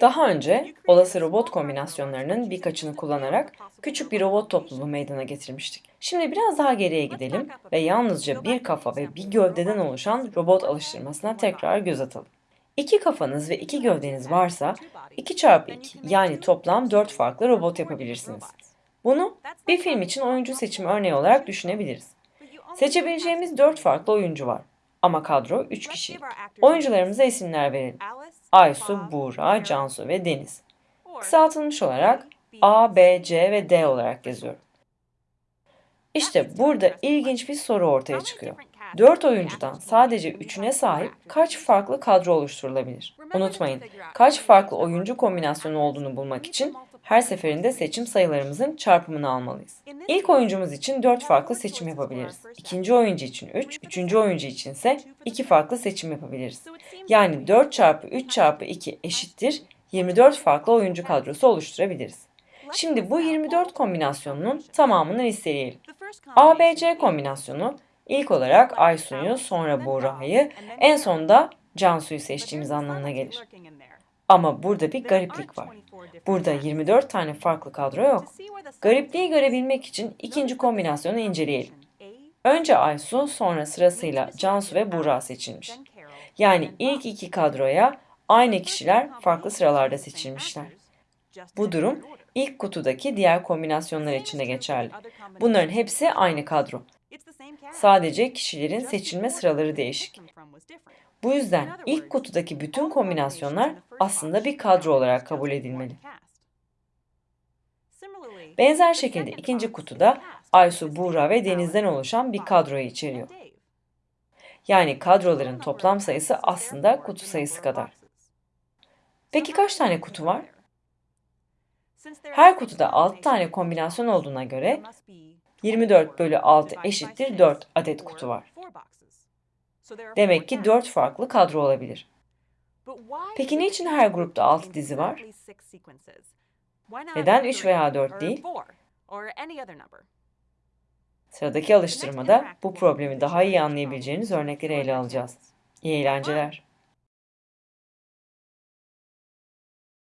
Daha önce olası robot kombinasyonlarının birkaçını kullanarak küçük bir robot topluluğu meydana getirmiştik. Şimdi biraz daha geriye gidelim ve yalnızca bir kafa ve bir gövdeden oluşan robot alıştırmasına tekrar göz atalım. İki kafanız ve iki gövdeniz varsa 2 çarpı 2 yani toplam 4 farklı robot yapabilirsiniz. Bunu bir film için oyuncu seçimi örneği olarak düşünebiliriz. Seçebileceğimiz 4 farklı oyuncu var ama kadro 3 kişi. Oyuncularımıza isimler verelim. Aysu, Buğra, Cansu ve Deniz. Kısaltılmış olarak A, B, C ve D olarak yazıyorum. İşte burada ilginç bir soru ortaya çıkıyor. 4 oyuncudan sadece 3'üne sahip kaç farklı kadro oluşturulabilir? Unutmayın, kaç farklı oyuncu kombinasyonu olduğunu bulmak için her seferinde seçim sayılarımızın çarpımını almalıyız. İlk oyuncumuz için 4 farklı seçim yapabiliriz. İkinci oyuncu için 3, üçüncü oyuncu için ise 2 farklı seçim yapabiliriz. Yani 4 çarpı 3 çarpı 2 eşittir 24 farklı oyuncu kadrosu oluşturabiliriz. Şimdi bu 24 kombinasyonunun tamamını listeleyelim. ABC kombinasyonu ilk olarak Aysun'u, sonra Buğra'yı, en sonunda Cansu'yu seçtiğimiz anlamına gelir. Ama burada bir gariplik var. Burada 24 tane farklı kadro yok. Garipliği görebilmek için ikinci kombinasyonu inceleyelim. Önce Aysu, sonra sırasıyla Cansu ve Buğra seçilmiş. Yani ilk iki kadroya aynı kişiler farklı sıralarda seçilmişler. Bu durum ilk kutudaki diğer kombinasyonlar için de geçerli. Bunların hepsi aynı kadro. Sadece kişilerin seçilme sıraları değişik. Bu yüzden ilk kutudaki bütün kombinasyonlar aslında bir kadro olarak kabul edilmeli. Benzer şekilde ikinci kutuda Aysu, Buğra ve Deniz'den oluşan bir kadroyu içeriyor. Yani kadroların toplam sayısı aslında kutu sayısı kadar. Peki kaç tane kutu var? Her kutuda 6 tane kombinasyon olduğuna göre 24 bölü 6 eşittir 4 adet kutu var. Demek ki 4 farklı kadro olabilir. Peki niçin her grupta 6 dizi var? Neden 3 veya 4 değil? Sıradaki alıştırmada bu problemi daha iyi anlayabileceğiniz örnekleri ele alacağız. İyi eğlenceler.